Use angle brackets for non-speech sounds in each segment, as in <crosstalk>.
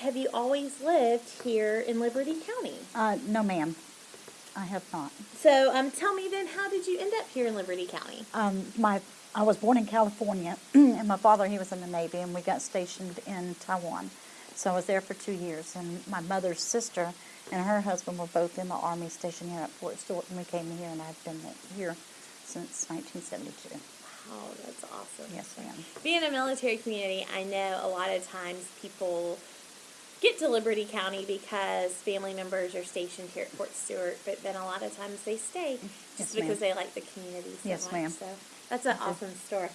Have you always lived here in Liberty County? Uh, no, ma'am. I have not. So, um, tell me then, how did you end up here in Liberty County? Um, my, I was born in California, <clears throat> and my father, he was in the Navy, and we got stationed in Taiwan. So I was there for two years, and my mother's sister and her husband were both in the Army stationed here at Fort Stewart, and we came here, and I've been here since 1972. Wow, that's awesome. Yes, ma'am. Being a military community, I know a lot of times people get to Liberty County because family members are stationed here at Fort Stewart, but then a lot of times they stay just Yes, because they like the community so Yes, much. So that's an awesome story.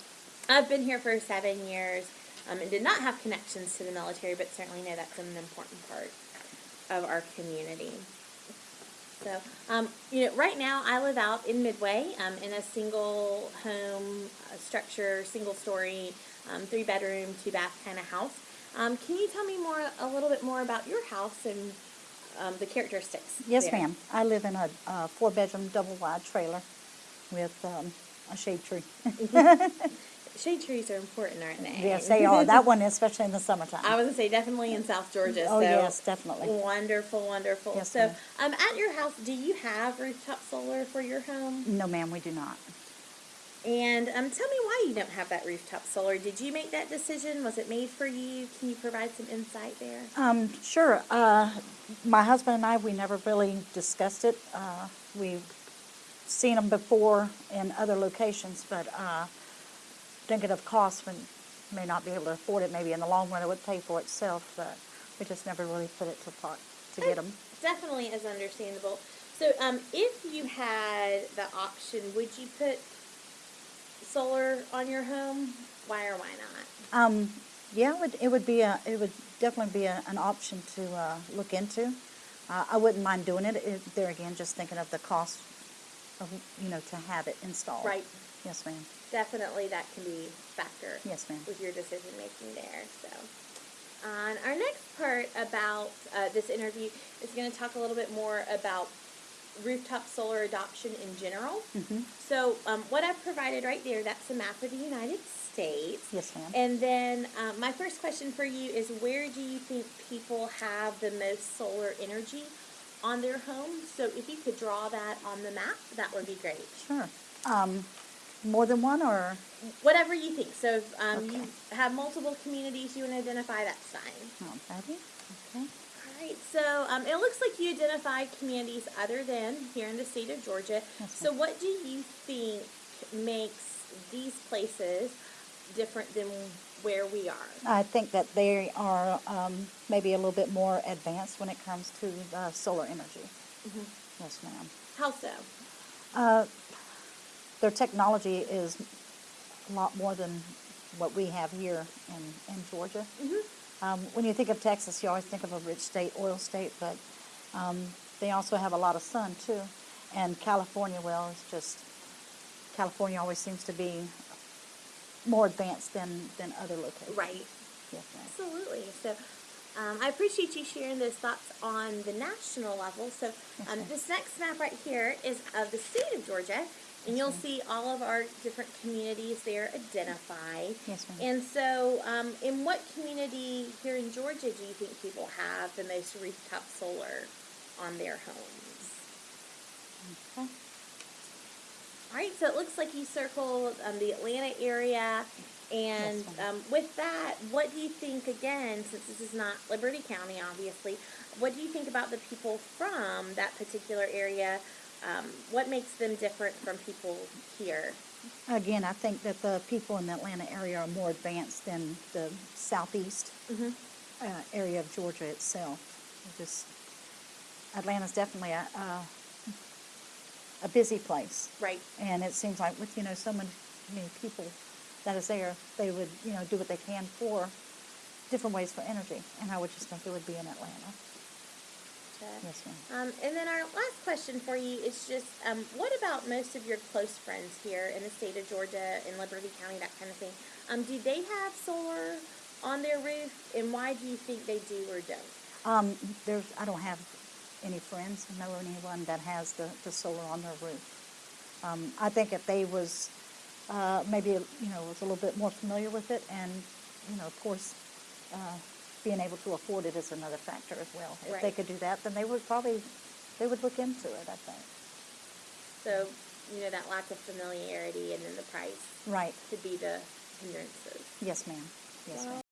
I've been here for seven years um, and did not have connections to the military, but certainly know that's an important part of our community. So, um, you know, right now I live out in Midway um, in a single home uh, structure, single story, um, three bedroom, two bath kind of house. Um, can you tell me more, a little bit more about your house and um, the characteristics? Yes, ma'am. I live in a, uh four-bedroom, double-wide trailer with um, a shade tree. <laughs> Shade trees are important, aren't they? yes, they are. That one, especially in the summertime. <laughs> I was gonna say definitely in South Georgia. oh, so yes, definitely. Wonderful, wonderful. Yes, so, um, at your house, do you have rooftop solar for your home? No, ma'am, we do not. And um, tell me why you don't have that rooftop solar. Did you make that decision? Was it made for you? Can you provide some insight there? Um, sure. Uh, my husband and I, we never really discussed it. Uh, we've seen them before in other locations, but uh, thinking of costs, we may not be able to afford it. Maybe in the long run, it would pay for itself, but we just never really put it to thought to get them. Definitely is understandable. So, um, if you had the option, would you put solar on your home? Why or why not? Um, yeah, it would, it would be a, it would definitely be a, an option to uh, look into. Uh, I wouldn't mind doing it. it. There again, just thinking of the cost of you know to have it installed. Right. Yes, ma'am. Definitely, that can be a factor. Yes, ma'am. With your decision making there. So, on our next part about uh, this interview is going to talk a little bit more about rooftop solar adoption in general. Mm-hmm. So, um, what I've provided right there, that's a map of the United States. Yes, ma'am. And then um, my first question for you is where do you think people have the most solar energy on their homes? So, if you could draw that on the map, that would be great. Sure. Um, more than one or? Whatever you think. So, if um, you have multiple communities you want to identify, that's fine. Okay. So um, it looks like you identified communities other than here in the state of Georgia. So, what do you think makes these places different than where we are? I think that they are um, maybe a little bit more advanced when it comes to uh, solar energy. Mm-hmm. Yes, ma'am. How so? Uh, their technology is a lot more than what we have here in, in Georgia. Mm-hmm. Um, when you think of Texas, you always think of a rich state, oil state, but um, they also have a lot of sun too. And California, well, it's just California always seems to be more advanced than, than other locations. Right. Yes. Absolutely. So, um, I appreciate you sharing those thoughts on the national level. So, um, this next map right here is of the state of Georgia, and you'll see all of our different communities there identified. Yes, ma'am. And so, um, in what community here in Georgia do you think people have the most rooftop solar on their homes? Okay. All right, so it looks like you circled um, the Atlanta area. And Yes, um, with that, what do you think, again, since this is not Liberty County, obviously, what do you think about the people from that particular area? Um, what makes them different from people here? Again, I think that the people in the Atlanta area are more advanced than the southeast Mm-hmm. uh, area of Georgia itself. It Just Atlanta's definitely a, a a busy place, Right. and it seems like with you know so many, many people that is there, they would you know do what they can for different ways for energy, and I would just think it would be in Atlanta. Yes, ma'am. Um, and then our last question for you is just, um, what about most of your close friends here in the state of Georgia, in Liberty County, that kind of thing? Um, do they have solar on their roof, and why do you think they do or don't? Um, there's, I don't have any friends, know anyone that has the, the solar on their roof. Um, I think if they was, uh, maybe, you know, was a little bit more familiar with it and, you know, of course, uh, being able to afford it is another factor as well. If they could do that, then they would probably, they would look into it, I think. So, you know, that lack of familiarity and then the price Right, could be the hindrances. yes, ma'am, yes, ma'am.